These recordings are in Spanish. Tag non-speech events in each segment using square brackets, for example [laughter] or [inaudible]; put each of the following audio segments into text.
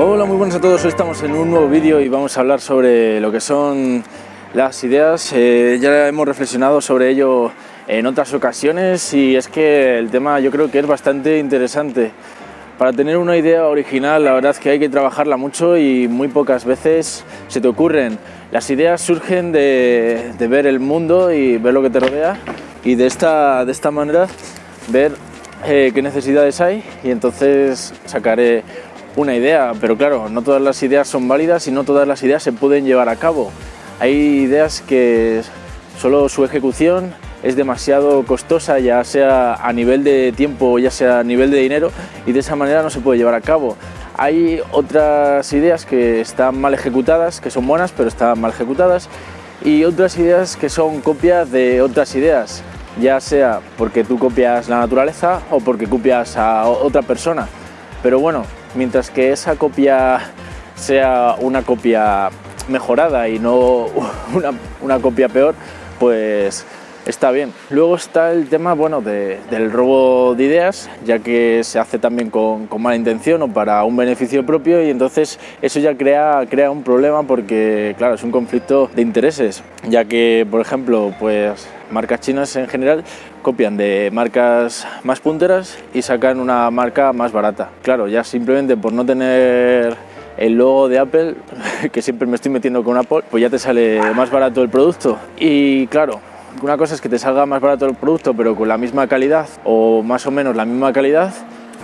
Hola, muy buenas a todos. Hoy estamos en un nuevo vídeo y vamos a hablar sobre lo que son las ideas. Eh, ya hemos reflexionado sobre ello en otras ocasiones y es que el tema yo creo que es bastante interesante. Para tener una idea original la verdad es que hay que trabajarla mucho y muy pocas veces se te ocurren. Las ideas surgen de, ver el mundo y ver lo que te rodea y de esta, de esta manera ver eh, qué necesidades hay y entonces sacaré una idea, pero claro, no todas las ideas son válidas y no todas las ideas se pueden llevar a cabo. Hay ideas que solo su ejecución es demasiado costosa, ya sea a nivel de tiempo, ya sea a nivel de dinero, y de esa manera no se puede llevar a cabo. Hay otras ideas que están mal ejecutadas, que son buenas, pero están mal ejecutadas, y otras ideas que son copias de otras ideas, ya sea porque tú copias la naturaleza o porque copias a otra persona. Pero bueno, mientras que esa copia sea una copia mejorada y no [laughs] una, copia peor, pues está bien. Luego está el tema bueno, del robo de ideas, ya que se hace también con, mala intención o para un beneficio propio y entonces eso ya crea, crea un problema porque claro, es un conflicto de intereses, ya que por ejemplo pues marcas chinas en general copian de marcas más punteras y sacan una marca más barata. Claro, ya simplemente por no tener el logo de Apple, [laughs] que siempre me estoy metiendo con Apple, pues ya te sale más barato el producto. Y claro, una cosa es que te salga más barato el producto, pero con la misma calidad o más o menos la misma calidad.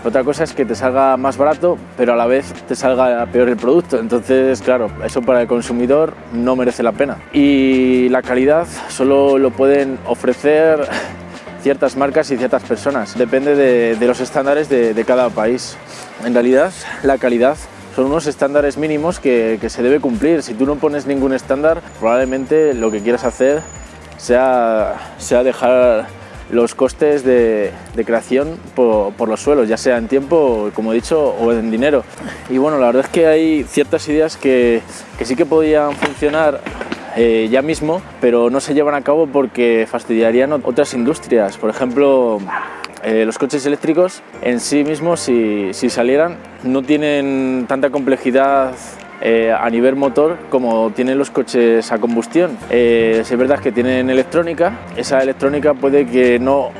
Otra cosa es que te salga más barato, pero a la vez te salga peor el producto. Entonces, claro, eso para el consumidor no merece la pena. Y la calidad solo lo pueden ofrecer [laughs] ciertas marcas y ciertas personas. Depende de, los estándares de, cada país. En realidad, la calidad son unos estándares mínimos que, se debe cumplir. Si tú no pones ningún estándar, probablemente lo que quieras hacer sea, dejar los costes de, creación por, los suelos, ya sea en tiempo, como he dicho, o en dinero. Y bueno, la verdad es que hay ciertas ideas que, que sí que podían funcionar eh, ya mismo, pero no se llevan a cabo porque fastidiarían otras industrias. Por ejemplo, eh, los coches eléctricos en sí mismos, si, si salieran, no tienen tanta complejidad eh, a nivel motor como tienen los coches a combustión. es verdad que tienen electrónica, esa electrónica puede que no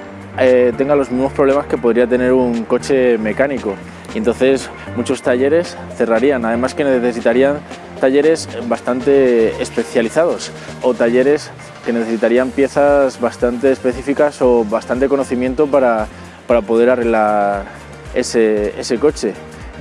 tenga los mismos problemas que podría tener un coche mecánico. Y entonces muchos talleres cerrarían, además que necesitarían talleres bastante especializados o talleres que necesitarían piezas bastante específicas o bastante conocimiento para, para poder arreglar ese, ese coche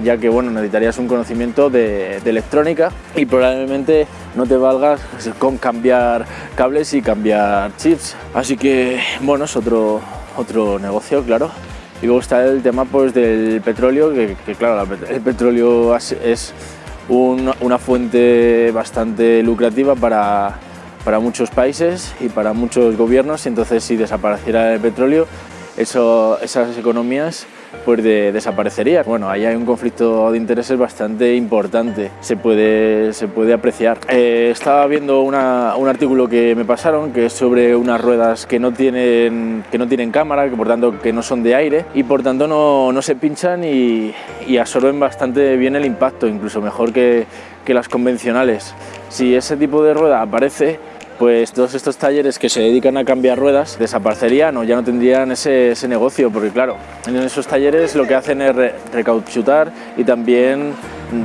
ya que bueno, necesitarías un conocimiento de, electrónica y probablemente no te valgas con cambiar cables y cambiar chips. Así que bueno, es otro, otro negocio, claro. Y luego está el tema pues, del petróleo, que, claro, el petróleo es una fuente bastante lucrativa para, para muchos países y para muchos gobiernos y entonces si desapareciera el petróleo, eso, esas economías pues desaparecería. Bueno, ahí hay un conflicto de intereses bastante importante, se puede, se puede apreciar. Eh, estaba viendo un artículo que me pasaron que es sobre unas ruedas que no tienen, que no tienen cámara, que por tanto que no son de aire y por tanto no, no se pinchan y, y, absorben bastante bien el impacto, incluso mejor que, que las convencionales. Si ese tipo de rueda aparece, pues todos estos talleres que se dedican a cambiar ruedas desaparecerían o ya no tendrían ese, negocio, porque claro, en esos talleres lo que hacen es recauchutar y también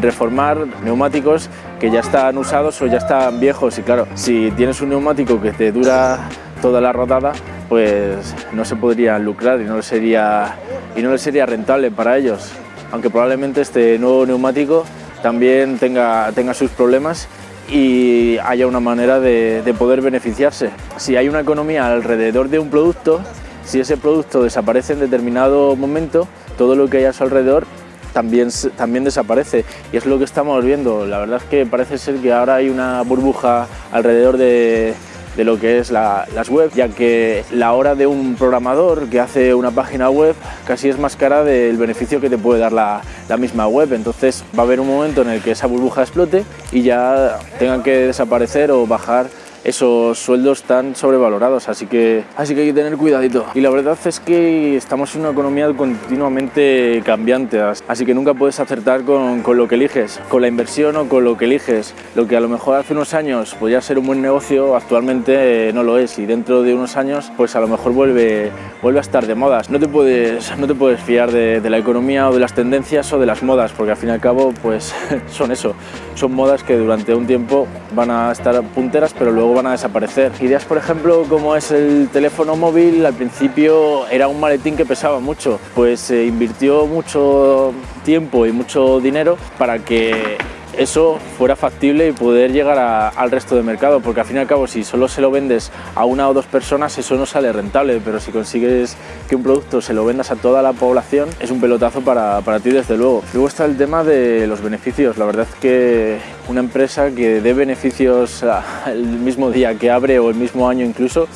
reformar neumáticos que ya están usados o ya están viejos. Y claro, si tienes un neumático que te dura toda la rodada, pues no se podría lucrar y no sería, y no sería rentable para ellos, aunque probablemente este nuevo neumático también tenga, tenga sus problemas y haya una manera de, poder beneficiarse. Si hay una economía alrededor de un producto, si ese producto desaparece en determinado momento, todo lo que hay a su alrededor también, también desaparece y es lo que estamos viendo. La verdad es que parece ser que ahora hay una burbuja alrededor de, de lo que es las web, ya que la hora de un programador que hace una página web casi es más cara del beneficio que te puede dar la, misma web. Entonces va a haber un momento en el que esa burbuja explote y ya tengan que desaparecer o bajar esos sueldos tan sobrevalorados, así que, así que hay que tener cuidadito. Y la verdad es que estamos en una economía continuamente cambiante, así que nunca puedes acertar con, con lo que eliges, con la inversión o con lo que eliges. Lo que a lo mejor hace unos años podía ser un buen negocio, actualmente no lo es y dentro de unos años pues a lo mejor vuelve, vuelve a estar de modas. No te puedes, no te puedes fiar de, de la economía o de las tendencias o de las modas, porque al fin y al cabo pues [laughs] son eso, son modas que durante un tiempo van a estar punteras pero luego van a desaparecer. Ideas por ejemplo como es el teléfono móvil, al principio era un maletín que pesaba mucho, pues se invirtió mucho tiempo y mucho dinero para que eso fuera factible y poder llegar al resto del mercado, porque al fin y al cabo si solo se lo vendes a una o dos personas eso no sale rentable, pero si consigues que un producto se lo vendas a toda la población es un pelotazo para, para ti desde luego. Luego está el tema de los beneficios, la verdad es que una empresa que dé beneficios el mismo día que abre o el mismo año incluso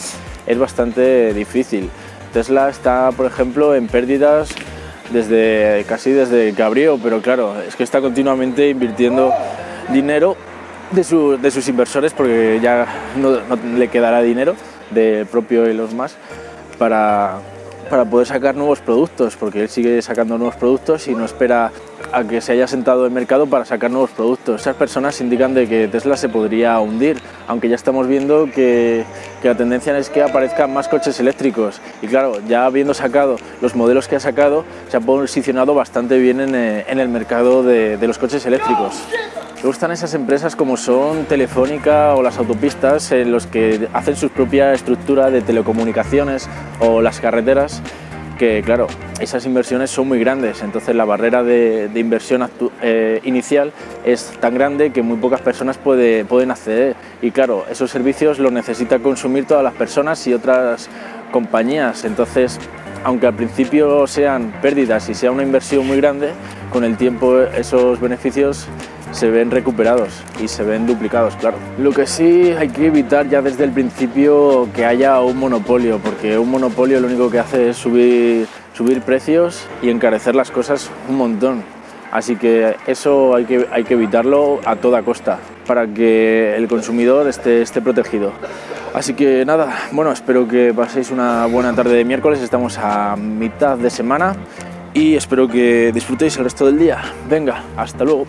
es bastante difícil. Tesla está, por ejemplo, en pérdidas desde casi desde abrió, pero claro, es que está continuamente invirtiendo dinero de, sus inversores porque ya no, le quedará dinero de propio Elon Musk para, para poder sacar nuevos productos, porque él sigue sacando nuevos productos y no espera a que se haya sentado el mercado para sacar nuevos productos. Esas personas indican de que Tesla se podría hundir, aunque ya estamos viendo que, la tendencia es que aparezcan más coches eléctricos. Y claro, ya habiendo sacado los modelos que ha sacado, se ha posicionado bastante bien en, eh, el mercado de, los coches eléctricos. Luego están esas empresas como son Telefónica o las autopistas, en los que hacen su propia estructura de telecomunicaciones o las carreteras que claro, esas inversiones son muy grandes, entonces la barrera de, inversión eh, inicial es tan grande que muy pocas personas puede, pueden acceder. Y claro, esos servicios los necesita consumir todas las personas y otras compañías, entonces aunque al principio sean pérdidas y sea una inversión muy grande, con el tiempo esos beneficios se ven recuperados y se ven duplicados, claro. Lo que sí hay que evitar ya desde el principio que haya un monopolio, porque un monopolio lo único que hace es subir, subir precios y encarecer las cosas un montón. Así que eso hay que, hay que evitarlo a toda costa para que el consumidor esté, esté protegido. Así que nada, bueno, espero que paséis una buena tarde de miércoles, estamos a mitad de semana y espero que disfrutéis el resto del día. Venga, hasta luego.